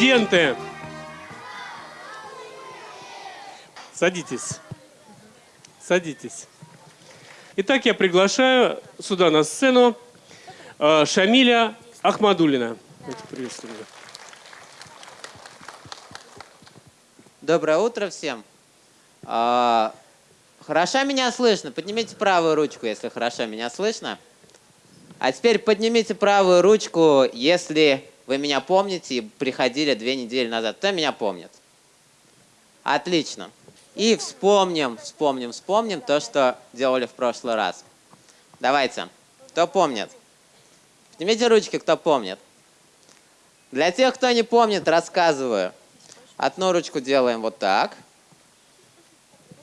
Студенты, садитесь. Садитесь. Итак, я приглашаю сюда на сцену э, Шамиля Ахмадулина. Его. Доброе утро всем. А, хорошо меня слышно? Поднимите правую ручку, если хорошо меня слышно. А теперь поднимите правую ручку, если вы меня помните и приходили две недели назад. Кто меня помнит? Отлично. И вспомним, вспомним, вспомним то, что делали в прошлый раз. Давайте. Кто помнит? Поднимите ручки, кто помнит. Для тех, кто не помнит, рассказываю. Одну ручку делаем вот так.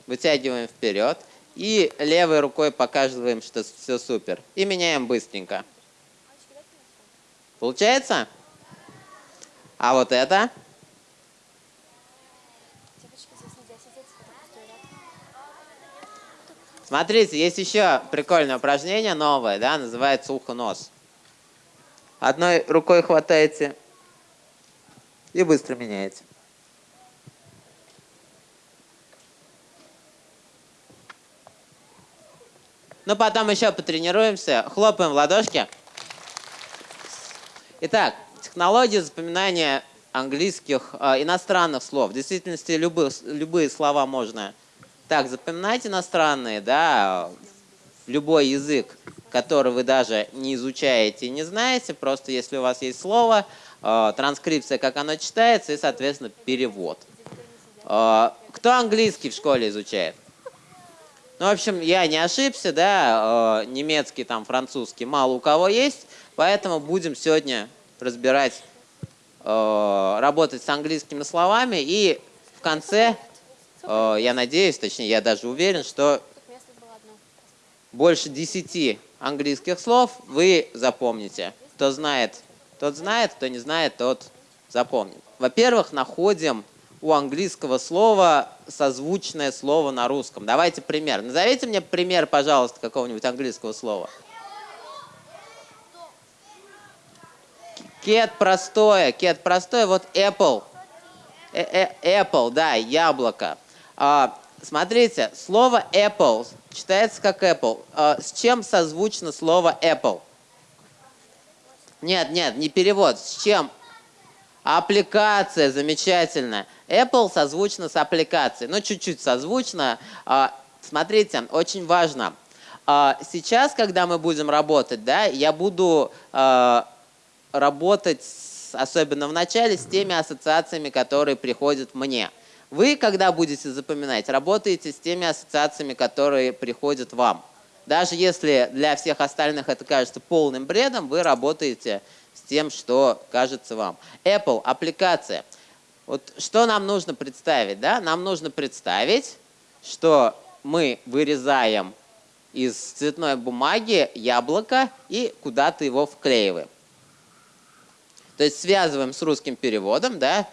Вытягиваем вперед. И левой рукой показываем, что все супер. И меняем быстренько. Получается? А вот это? Смотрите, есть еще прикольное упражнение новое, да, называется ухо-нос. Одной рукой хватаете и быстро меняете. Ну, потом еще потренируемся. Хлопаем в ладошки. Итак, технология запоминания английских, э, иностранных слов. В действительности любые, любые слова можно так запоминать иностранные, да, любой язык, который вы даже не изучаете и не знаете, просто если у вас есть слово, э, транскрипция, как оно читается, и, соответственно, перевод. Э, кто английский в школе изучает? Ну, в общем, я не ошибся, да, э, немецкий, там, французский мало у кого есть, поэтому будем сегодня разбирать, э, работать с английскими словами, и в конце, э, я надеюсь, точнее, я даже уверен, что больше 10 английских слов вы запомните. Кто знает, тот знает, кто не знает, тот запомнит. Во-первых, находим у английского слова созвучное слово на русском. Давайте пример. Назовите мне пример, пожалуйста, какого-нибудь английского слова. Кет простое, кет простое, вот apple. Э -э apple, да, яблоко. А, смотрите, слово apple читается как apple. А, с чем созвучно слово apple? Нет, нет, не перевод. С чем? Аппликация, замечательно. Apple созвучно с аппликацией. Ну, чуть-чуть созвучно. А, смотрите, очень важно. Сейчас, когда мы будем работать, да, я буду работать, особенно в начале, с теми ассоциациями, которые приходят мне. Вы, когда будете запоминать, работаете с теми ассоциациями, которые приходят вам. Даже если для всех остальных это кажется полным бредом, вы работаете с тем, что кажется вам. Apple, аппликация. Вот что нам нужно представить? Да? Нам нужно представить, что мы вырезаем из цветной бумаги яблоко и куда-то его вклеиваем. То есть связываем с русским переводом, да,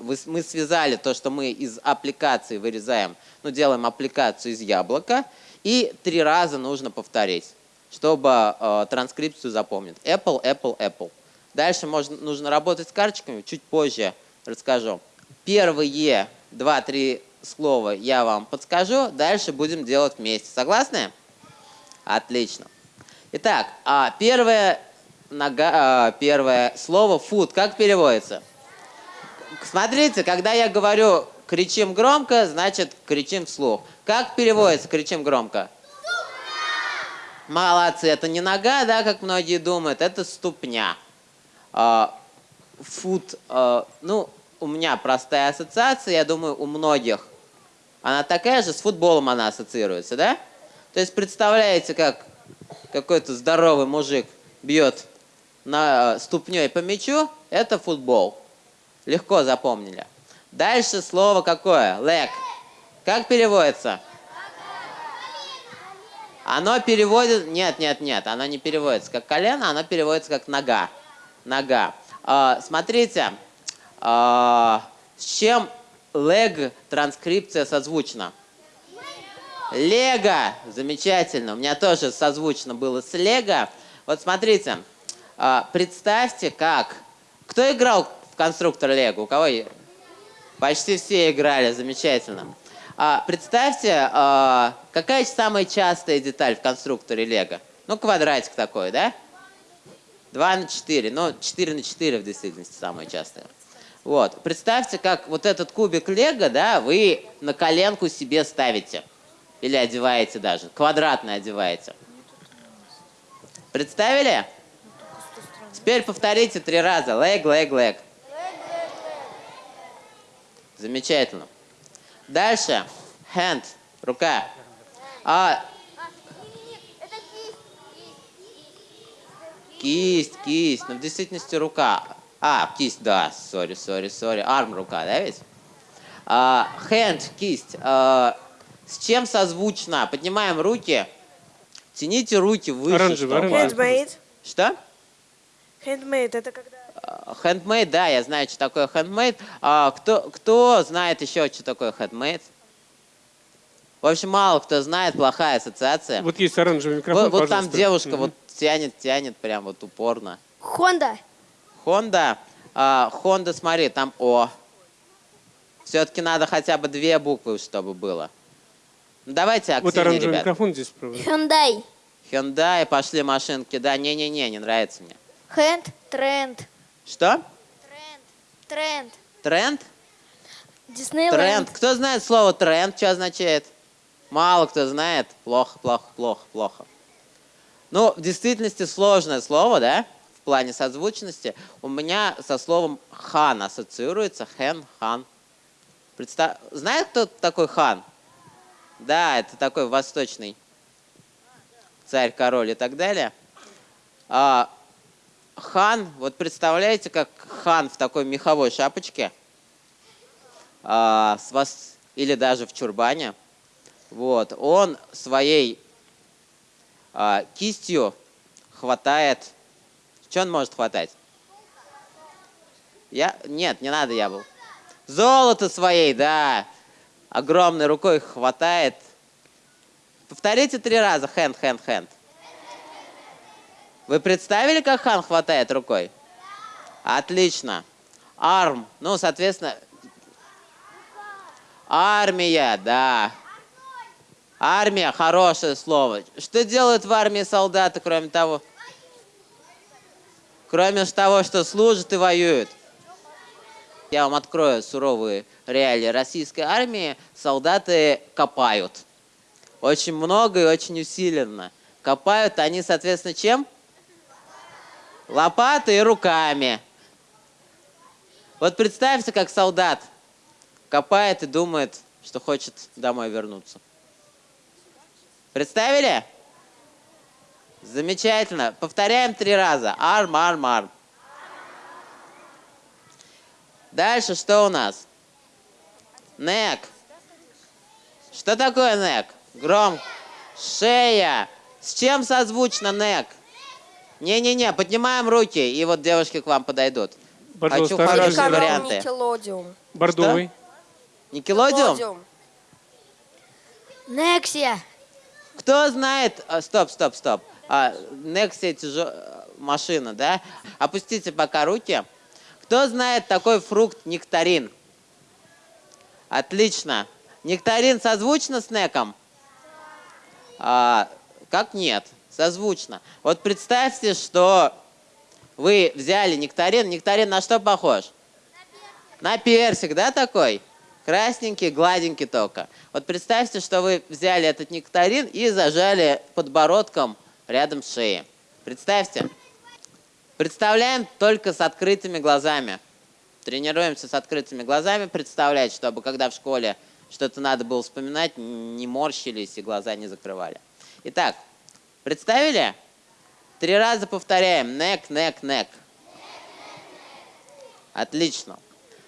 мы связали то, что мы из аппликации вырезаем, ну, делаем аппликацию из яблока, и три раза нужно повторить, чтобы э, транскрипцию запомнить. Apple, Apple, Apple. Дальше можно, нужно работать с карточками, чуть позже расскажу. Первые два-три слова я вам подскажу, дальше будем делать вместе. Согласны? Отлично. Итак, а первое, нога, а, первое слово food как переводится? Смотрите, когда я говорю кричим громко, значит кричим вслух. Как переводится кричим громко? Молодцы, это не нога, да, как многие думают, это ступня. Фут, ну, у меня простая ассоциация, я думаю, у многих. Она такая же, с футболом она ассоциируется, да? То есть представляете, как какой-то здоровый мужик бьет на ступней по мячу, это футбол. Легко запомнили. Дальше слово какое? Leg. Как переводится? Оно переводит... Нет, нет, нет, оно не переводится как колено, оно переводится как нога. Нога. А, смотрите, а, с чем leg транскрипция созвучна? Лего. Замечательно. У меня тоже созвучно было с Лего. Вот смотрите, а, представьте, как... Кто играл в конструктор Лего? У кого? Почти все играли, замечательно. А, представьте, а, какая самая частая деталь в конструкторе Лего? Ну, квадратик такой, да? 2 на 4. Ну, 4 на 4 в действительности самое частое. Вот. Представьте, как вот этот кубик Лего, да, вы на коленку себе ставите. Или одеваете даже. Квадратно одеваете. Представили? Теперь повторите три раза. Leg, leg, leg. Замечательно. Дальше. Hand. Рука. А, Это кисть. Кисть, кисть. Но в действительности рука. А, кисть, да. Sorry, sorry, sorry. Arm рука, да ведь? А, hand, кисть. А, с чем созвучно? Поднимаем руки. Тяните руки выше. Оранжевый, оранжевый. Что? Handmade это когда А, Handmade, да, я знаю, что такое handmade. А, кто, кто знает еще, что такое handmade? В общем, мало кто знает, плохая ассоциация. Вот есть оранжевый микрофон, Вот, вот там девушка вот тянет, тянет прям вот упорно. Хонда. Honda, а, Honda, смотри, там О. Все-таки надо хотя бы две буквы, чтобы было. Ну, давайте Вот активнее, оранжевый ребят. микрофон здесь правда. Hyundai. Hyundai, пошли машинки. Да, не-не-не, не нравится мне. Hand. Тренд. Что? Тренд. Тренд. Тренд? Диснейленд. Тренд. Кто знает слово тренд, что означает? Мало кто знает. Плохо, плохо, плохо, плохо. Ну, в действительности сложное слово, да? В плане созвучности. У меня со словом хан ассоциируется. Хэн, хан. Представ... Знает кто такой хан? Да, это такой восточный царь, король и так далее. А, хан, вот представляете, как хан в такой меховой шапочке – а, с вас или даже в чурбане. Вот, он своей а, кистью хватает. Что он может хватать? Я? Нет, не надо яблок. Золото своей, да. Огромной рукой хватает. Повторите три раза. Hand, hand, hand. Вы представили, как хан хватает рукой? Отлично. Арм. Ну, соответственно, Армия, да. Армия, хорошее слово. Что делают в армии солдаты, кроме того? Кроме того, что служат и воюют. Я вам открою суровые реалии российской армии. Солдаты копают. Очень много и очень усиленно. Копают они, соответственно, чем? Лопатой и руками. Вот представьте, как солдат копает и думает, что хочет домой вернуться. Представили? Замечательно. Повторяем три раза. Арм, арм, арм. Дальше что у нас? Нек. Что такое нек? Гром. Шея. С чем созвучно нек? Не-не-не, поднимаем руки, и вот девушки к вам подойдут. Пожалуйста, Хочу хорошие оранжевый. варианты. Никелодиум. Бордовый. Никелодиум? Нексия. Кто знает... а, Стоп, стоп, стоп. А, Nexia тяжё- машина, да? Опустите пока руки. Кто знает такой фрукт нектарин? Отлично. Нектарин созвучно с неком? А, как нет? Созвучно. Вот представьте, что вы взяли нектарин. Нектарин на что похож? На персик, да, такой? Красненький, гладенький только. Вот представьте, что вы взяли этот нектарин и зажали подбородком рядом с шеей. Представьте. Представляем только с открытыми глазами. Тренируемся с открытыми глазами представлять, чтобы когда в школе что-то надо было вспоминать, не морщились и глаза не закрывали. Итак, представили? Три раза повторяем. Нек, нек, нек. Отлично.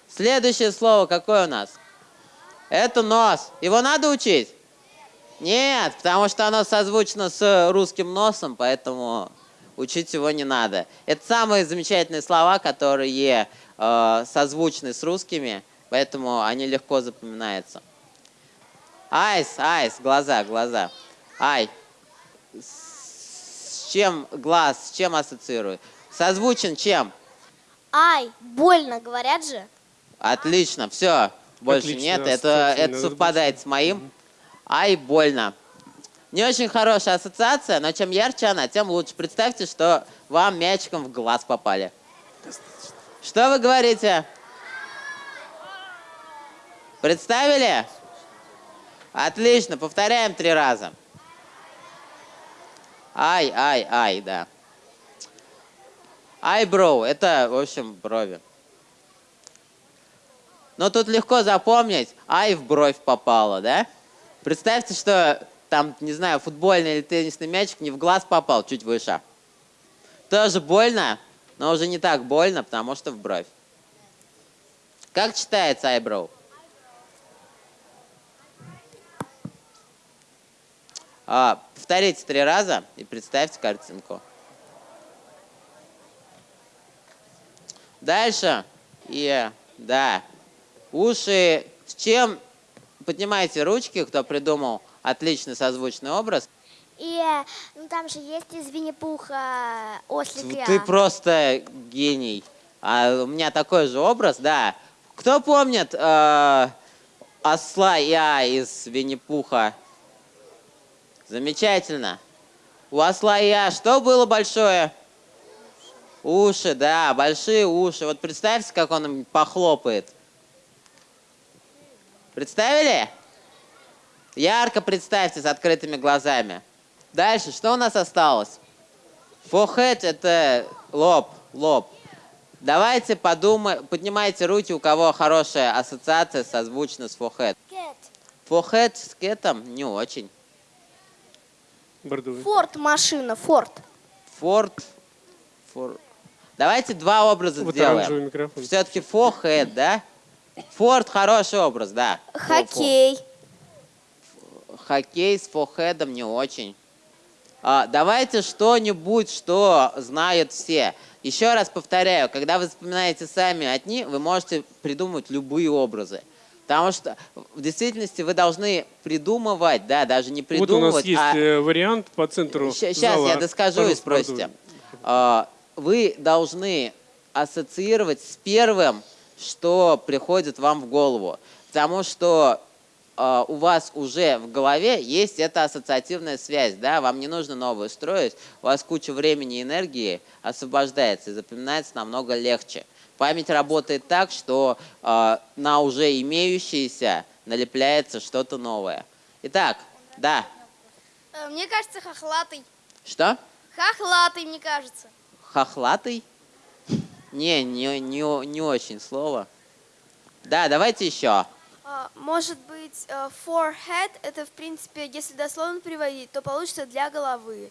Следующее слово какое у нас? Это нос. Его надо учить? Нет, потому что оно созвучно с русским носом, поэтому учить его не надо. Это самые замечательные слова, которые э, созвучны с русскими, поэтому они легко запоминаются. Айс, айс, глаза, глаза. Ай. С чем глаз, с чем ассоциирует? Созвучен чем? Ай, больно, говорят же. Отлично, все. Больше Отлично, нет. Это, это совпадает с моим. Ай, больно. Не очень хорошая ассоциация, но чем ярче она, тем лучше. Представьте, что вам мячиком в глаз попали. Что вы говорите? Представили? Отлично, повторяем три раза. Ай, ай, ай, да. Eyebrow, это, в общем, брови. Но тут легко запомнить, ай в бровь попало, да? Представьте, что там, не знаю, футбольный или теннисный мячик не в глаз попал, чуть выше. Тоже больно, но уже не так больно, потому что в бровь. Как читается eyebrow? А, повторите три раза и представьте картинку. Дальше. И, да. Уши. С чем? Поднимайте ручки, кто придумал отличный созвучный образ. И э, ну, там же есть из Винни-Пуха ослик Ты просто гений. А у меня такой же образ, да. Кто помнит э, осла Я из Винни-Пуха? Замечательно. У осла Я что было большое? Уши, да, большие уши. Вот представьте, как он им похлопает. Представили? Ярко представьте с открытыми глазами. Дальше, что у нас осталось? Forehead – это лоб, лоб. Давайте подумаем, поднимайте руки, у кого хорошая ассоциация созвучна с forehead. Forehead с кетом не очень. Бордовый. Форд машина, Форд. Форд. фор- Давайте два образа Вот сделаем. Все-таки forehead, да? Форд хороший образ, да. Хоккей. Хоккей с форхедом не очень. А, давайте что-нибудь, что знают все. Еще раз повторяю, когда вы вспоминаете сами одни, вы можете придумать любые образы. Потому что в действительности вы должны придумывать, да, даже не Вот у нас придумывать, есть а э, вариант по центру Сейчас зала. я доскажу и спросите. А, Вы должны ассоциировать с первым, что приходит вам в голову. Потому что а, у вас уже в голове есть эта ассоциативная связь, да, вам не нужно новую строить, у вас куча времени и энергии освобождается и запоминается намного легче. Память работает так, что а, на уже имеющееся налепляется что-то новое. Итак, да, Э, Мне кажется, хохлатый. что? Хохлатый, мне кажется. Хохлатый? Не, не, не, не очень слово. Да, давайте еще. А, Может быть, э, forehead это, в принципе, если дословно переводить, то получится для головы.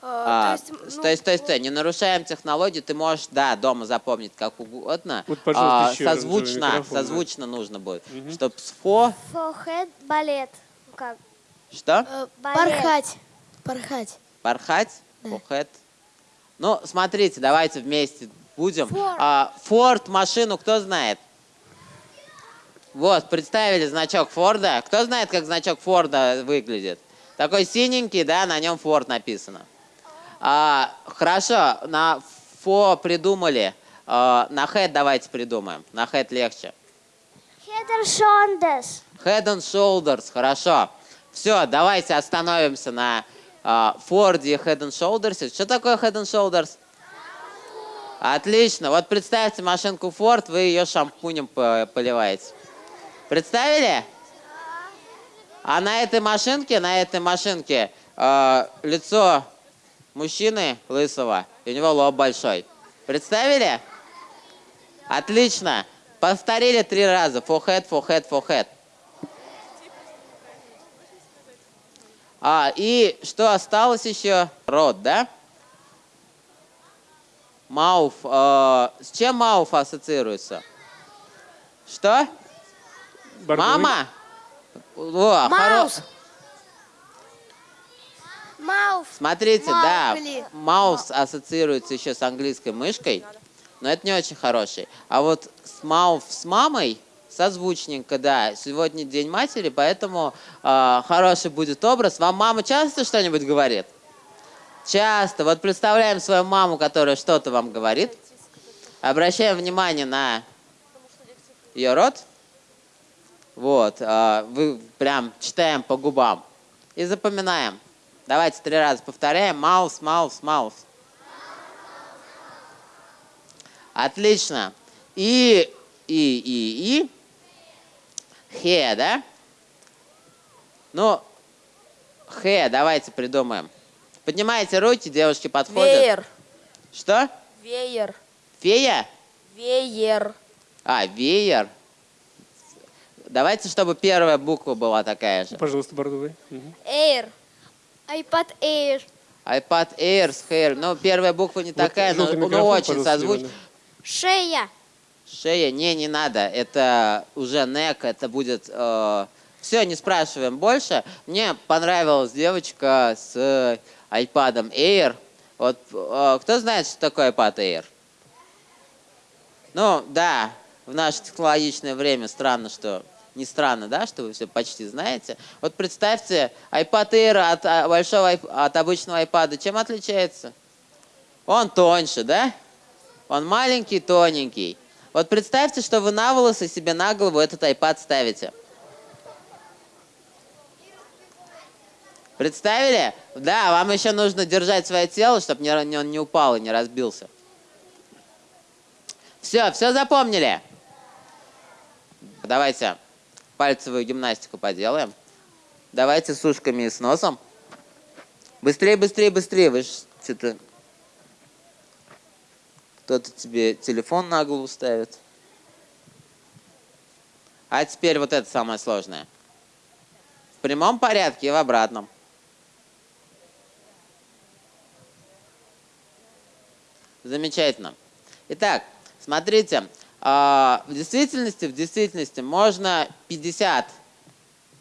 Э, А, то есть, ну, стой, стой, стой, не нарушаем технологию, ты можешь, да, дома запомнить как угодно. Вот, А, созвучно, микрофон, да. созвучно нужно будет. Чтоб с фо, Форхед балет. Как? что? э, Балет. Порхать. Порхать? Фохэт. Ну, смотрите, давайте вместе будем. Форд. А, Форд машину кто знает? Вот, представили значок Форда. Кто знает, как значок Форда выглядит? Такой синенький, да, на нем Форд написано. А, хорошо, на Фо придумали. А, на Head давайте придумаем. На Head легче. Head and shoulders. Head and Shoulders, хорошо. Все, давайте остановимся на а, Форде Head and Shoulders. Что такое Head and Shoulders? Отлично. Вот представьте машинку Ford, вы ее шампунем по- поливаете. Представили? А на этой машинке, на этой машинке э, лицо мужчины лысого, и у него лоб большой. Представили? Отлично. Повторили три раза. Forehead, forehead, forehead. А, и что осталось еще? Рот, да? Мауф. э, с чем Мауф ассоциируется? Что? Бордовый. Мама? О, хоро- Маус. Мауф. Смотрите, Маугли. да, маус ассоциируется еще с английской мышкой, но это не очень хороший. А вот с мауф с мамой созвучненько, да. Сегодня День матери, поэтому э, хороший будет образ. Вам мама часто что-нибудь говорит? Часто. Вот представляем свою маму, которая что-то вам говорит. Обращаем внимание на ее рот. Вот, а, вы прям читаем по губам. И запоминаем. Давайте три раза повторяем. Маус, маус, маус. Отлично. И, и, и, и. Хе, да? Ну, хе, давайте придумаем. Поднимайте руки, девушки подходят. Веер. Что? Веер. Фея? Веер. А, веер. Давайте, чтобы первая буква была такая же. Пожалуйста, бордовый. Мгм. Эйр. iPad Air. iPad Air с Hair. Ну, первая буква не такая, но, но микрофон, очень пожалуйста, созвучна. Шея. Шея, не, не надо. Это уже нек, это будет... все, не спрашиваем больше. Мне понравилась девочка с э, iPad Air. Вот э, кто знает, что такое iPad Air? Ну, да, в наше технологичное время странно, что... Не странно, да, что вы все почти знаете. Вот представьте, iPad Air от а, большого, от обычного iPad чем отличается? Он тоньше, да? Он маленький, тоненький. Вот представьте, что вы на волосы себе на голову этот iPad ставите. Представили? Да, вам еще нужно держать свое тело, чтобы не, не- он не упал и не разбился. Все, все запомнили? Давайте пальцевую гимнастику поделаем. Давайте с ушками и с носом. Быстрее, быстрее, быстрее. Вы что-то... Кто-то тебе телефон на голову ставит. А теперь вот это самое сложное. В прямом порядке и в обратном. Замечательно. Итак, смотрите, а, в действительности, в действительности можно 50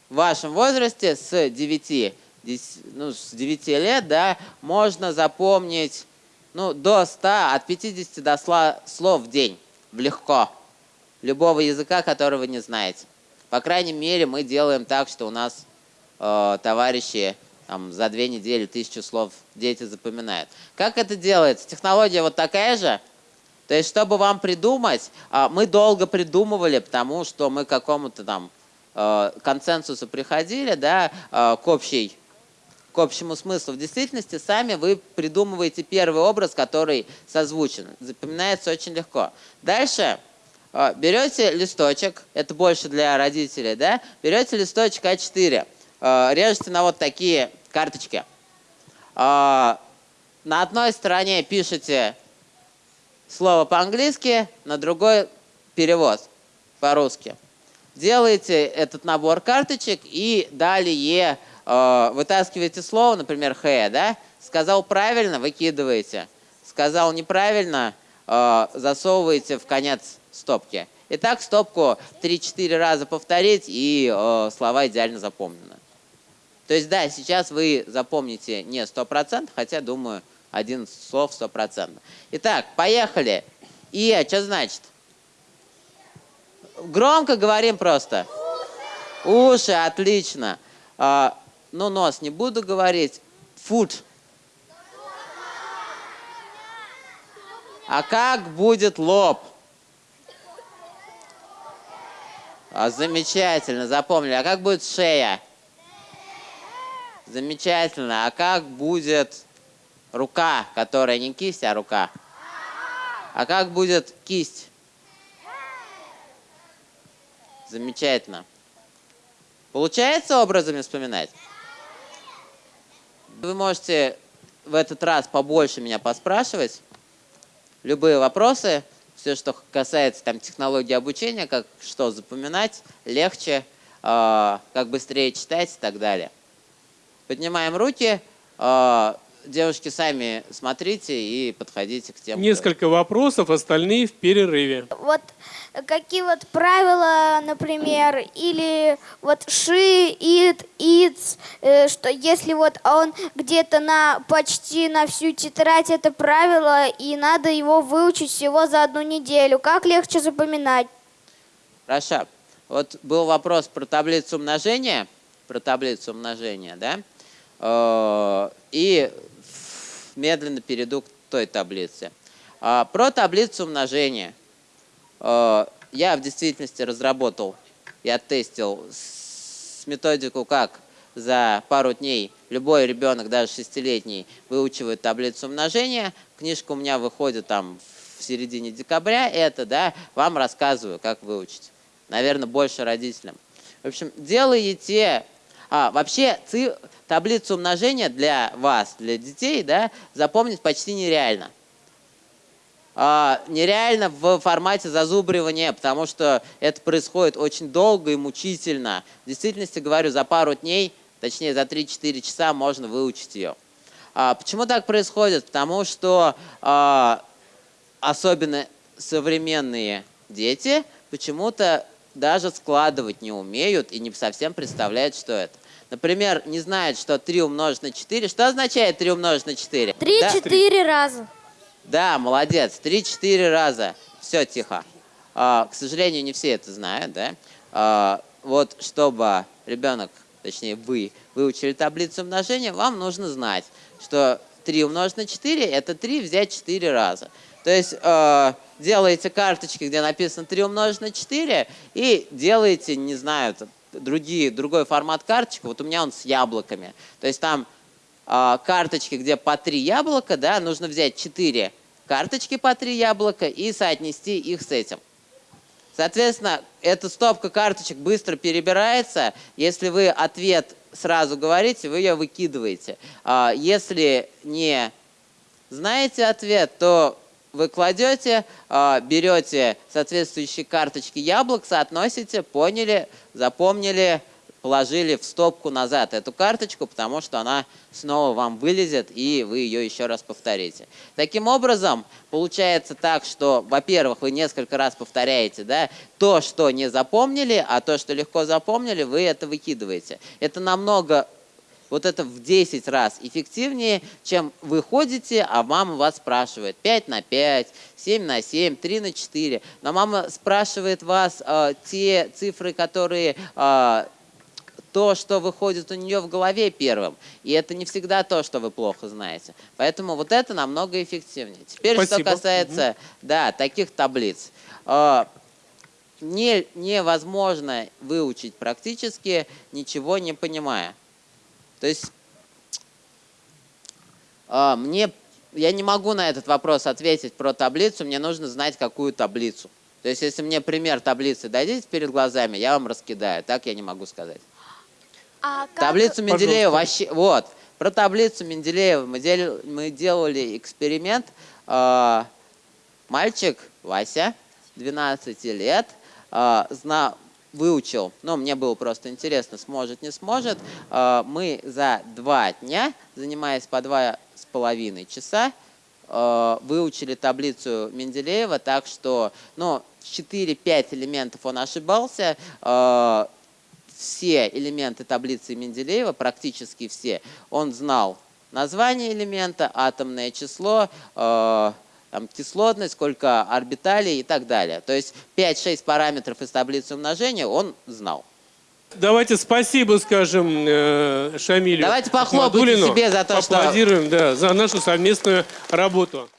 в вашем возрасте с 9, дес- ну, с 9 лет, да, можно запомнить ну, до 100, от 50 до сла- слов в день. Легко. Любого языка, которого не знаете. По крайней мере, мы делаем так, что у нас э, товарищи там, за две недели тысячу слов дети запоминают. Как это делается? Технология вот такая же. То есть, чтобы вам придумать, а, мы долго придумывали, потому что мы к какому-то там э, консенсусу приходили, да, э, к общей к общему смыслу. В действительности сами вы придумываете первый образ, который созвучен. Запоминается очень легко. Дальше э, берете листочек, это больше для родителей, да? Берете листочек А4, э, режете на вот такие карточки. На одной стороне пишете слово по-английски, на другой перевод по-русски. Делаете этот набор карточек и далее э, вытаскиваете слово, например, «хэ», да? Сказал правильно, выкидываете. Сказал неправильно, э, засовываете в конец стопки. И так стопку 3-4 раза повторить, и э, слова идеально запомнены. То есть, да, сейчас вы запомните не 100%, хотя, думаю, один слов 100%. Итак, поехали. И что значит? Громко говорим просто. Уши, отлично. А, ну, нос не буду говорить. Food. А как будет лоб? А, замечательно, запомнили. А как будет шея? Замечательно. А как будет рука, которая не кисть, а рука? А как будет кисть? Замечательно. Получается образами вспоминать? Вы можете в этот раз побольше меня поспрашивать. Любые вопросы, все, что касается там, технологии обучения, как что запоминать, легче, э, как быстрее читать и так далее. Поднимаем руки. э, девушки, сами смотрите и подходите к тем. кто- Несколько вопросов, остальные в перерыве. Вот какие вот правила, например, или вот she, it, it's, э, что если вот он где-то на почти на всю тетрадь это правило, и надо его выучить всего за одну неделю, как легче запоминать? Хорошо. Вот был вопрос про таблицу умножения, про таблицу умножения, да? Э, И медленно перейду к той таблице. А, Про таблицу умножения. Э, Я в действительности разработал и оттестил с методику, как за пару дней любой ребенок, даже шестилетний, выучивает таблицу умножения. Книжка у меня выходит там в середине декабря. Это, да, вам рассказываю, как выучить. Наверное, больше родителям. В общем, делаете... А, вообще, ци- таблицу умножения для вас, для детей, да, запомнить почти нереально а, нереально в формате зазубривания, потому что это происходит очень долго и мучительно. В действительности, говорю, за пару дней, точнее за 3-4 часа можно выучить ее. А, почему так происходит? Потому что а, особенно современные дети почему-то даже складывать не умеют и не совсем представляют, что это. Например, не знают, что 3 умножить на 4. Что означает 3 умножить на 4? Да? Три-четыре раза. Да, молодец. Три-четыре раза. Все, тихо. А, к сожалению, не все это знают, да? А, вот, чтобы ребенок, точнее вы, выучили таблицу умножения, вам нужно знать, что 3 умножить на 4 – это 3 взять 4 раза. То есть э, делаете карточки, где написано 3 умножить на 4, и делаете, не знаю, другие, другой формат карточек. Вот у меня он с яблоками. То есть там а, карточки, где по три яблока, да, нужно взять 4 карточки по три яблока и соотнести их с этим. Соответственно, эта стопка карточек быстро перебирается. Если вы ответ сразу говорите, вы ее выкидываете. А, Если не знаете ответ, то вы кладете, а, берете соответствующие карточки яблок, соотносите, поняли, запомнили, положили в стопку назад эту карточку, потому что она снова вам вылезет, и вы ее еще раз повторите. Таким образом, получается так, что, во-первых, вы несколько раз повторяете да, то, что не запомнили, а то, что легко запомнили, вы это выкидываете. Это намного вот это в 10 раз эффективнее, чем вы ходите, а мама вас спрашивает 5 на 5, 7 на 7, 3 на 4. Но мама спрашивает вас э, те цифры, которые э, то, что выходит у нее в голове первым. И это не всегда то, что вы плохо знаете. Поэтому вот это намного эффективнее. Теперь, Спасибо. что касается да, таких таблиц. Э, не, невозможно выучить практически, ничего не понимая. То есть а, мне, я не могу на этот вопрос ответить про таблицу, мне нужно знать, какую таблицу. То есть если мне пример таблицы дадите перед глазами, я вам раскидаю. Так я не могу сказать. А как... Таблицу Менделеева вообще... Вот, про таблицу Менделеева мы, дел- мы делали эксперимент. А, Мальчик Вася, 12 лет, а, зна- выучил, ну, мне было просто интересно, сможет, не сможет. А, Мы за два дня, занимаясь по два с половиной часа, э, выучили таблицу Менделеева, так что, ну, 4-5 элементов он ошибался, э, все элементы таблицы Менделеева, практически все, он знал название элемента, атомное число, там, кислотность, сколько орбиталей и так далее. То есть 5-6 параметров из таблицы умножения он знал. Давайте спасибо скажем э, Шамилю. Давайте похлопайте Ахмадуллину. себе за то, что- Поаплодируем, да, за нашу совместную работу.